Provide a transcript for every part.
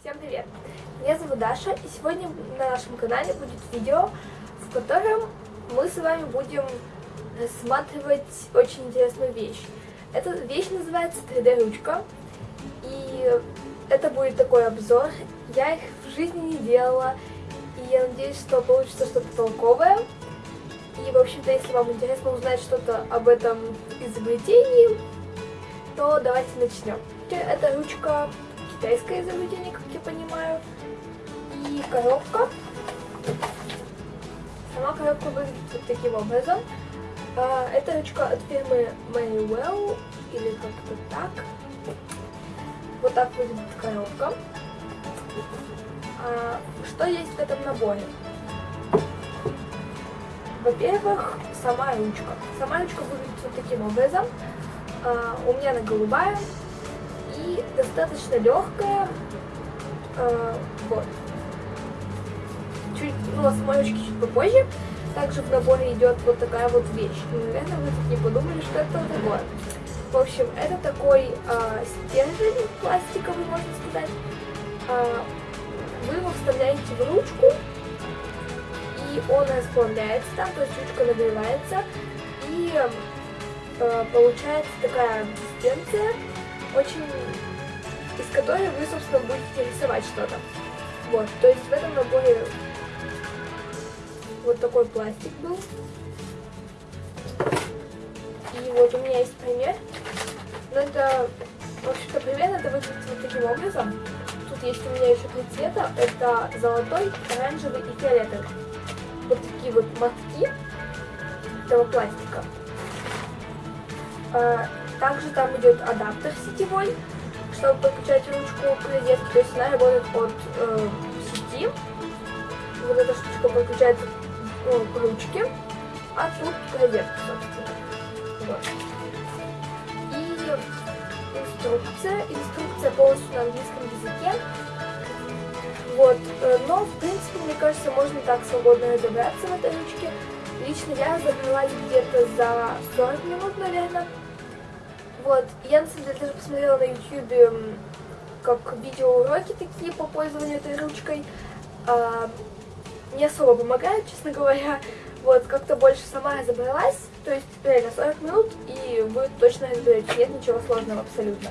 Всем привет! Меня зовут Даша, и сегодня на нашем канале будет видео, в котором мы с вами будем рассматривать очень интересную вещь. Эта вещь называется 3D-ручка, и это будет такой обзор. Я их в жизни не делала, и я надеюсь, что получится что-то толковое. И, в общем-то, если вам интересно узнать что-то об этом изобретении, то давайте начнем. Это ручка китайское изобретение, как я понимаю. И коробка. Сама коробка выглядит вот таким образом. А, это ручка от фирмы Maywell, или как-то так. Вот так выглядит коробка. А, что есть в этом наборе? Во-первых, сама ручка. Сама ручка выглядит вот таким образом. А, у меня она голубая достаточно легкая. А, вот. Чуть, ну, о самой ручке чуть попозже. Также в наборе идет вот такая вот вещь. Наверное, вы тут не подумали, что это такое. В общем, это такой а, стержень пластиковый, можно сказать. А, вы его вставляете в ручку, и он расплавляется там, то есть ручка нагревается, и э, получается такая консистенция, очень из которой вы, собственно, будете рисовать что-то. Вот, то есть в этом наборе вот такой пластик был. И вот у меня есть пример. Но это, в общем-то, примерно это выглядит вот таким образом. Тут есть у меня еще три цвета. Это золотой, оранжевый и фиолетовый вот такие вот мотки этого пластика. Также там идет адаптер сетевой, чтобы подключать ручку к розетке. То есть она работает от э, сети. Вот эта штучка подключается ну, к ручке, а тут к розетке, собственно. Вот. И инструкция. Инструкция полностью на английском языке. Вот, э, но, в принципе, мне кажется, можно так свободно разобраться в этой ручке. Лично я разобралась где-то за 40 минут, наверное. Вот, я, на самом деле, даже посмотрела на YouTube как видеоуроки такие по пользованию этой ручкой. А, не особо помогает, честно говоря. Вот, как-то больше сама разобралась. То есть, реально, 40 минут, и вы точно разберетесь. Нет ничего сложного абсолютно.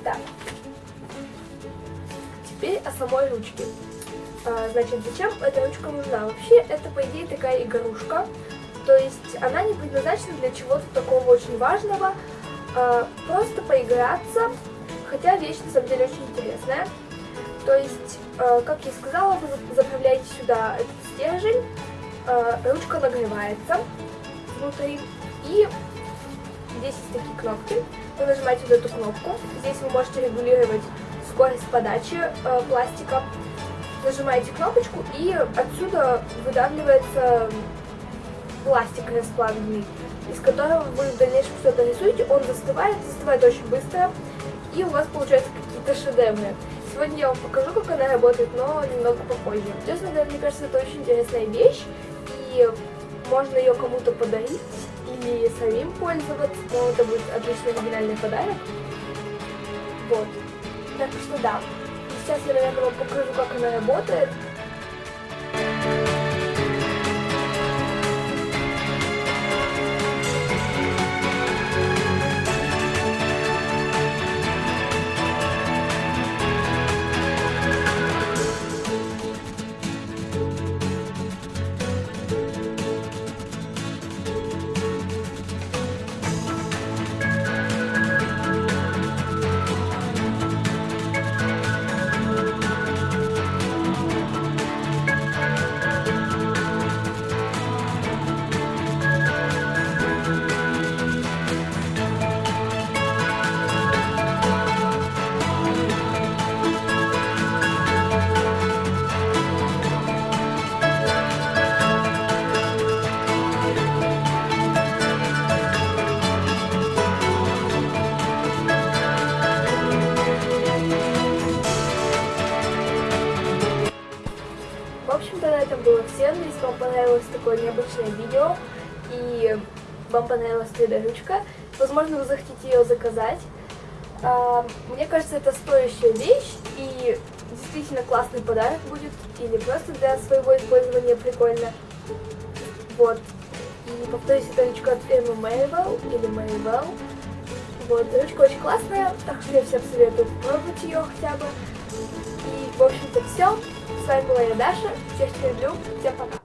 Итак, теперь о самой ручке. А, значит, зачем эта ручка нужна? Вообще, это, по идее, такая игрушка. То есть, она не предназначена для чего-то такого очень важного. А, просто поиграться. Хотя вещь, на самом деле, очень интересная. То есть, а, как я сказала, вы заправляете сюда этот стержень. Ручка нагревается внутри. И здесь есть такие кнопки. Вы нажимаете вот эту кнопку. Здесь вы можете регулировать скорость подачи э, пластика. Нажимаете кнопочку и отсюда выдавливается пластик расплавленный, из которого вы в дальнейшем что-то рисуете. Он застывает, застывает очень быстро, и у вас получаются какие-то шедевры. Сегодня я вам покажу, как она работает, но немного попозже. Честно говоря, мне кажется, это очень интересная вещь, и можно ее кому-то подарить или самим пользоваться, но это будет отличный оригинальный подарок. Вот. Так что да, сейчас наверное, вам покажу, как она работает. Вам понравилось такое необычное видео и вам понравилась 3D-ручка, возможно, вы захотите ее заказать. А, мне кажется, это стоящая вещь, и действительно классный подарок будет, или просто для своего использования прикольно. Вот. И повторюсь, это ручка от фирмы Marvel или Marvel. Вот, ручка очень классная, так что я всем советую попробовать ее хотя бы. И, в общем-то, все. С вами была я, Даша. Всех люблю. Всем пока.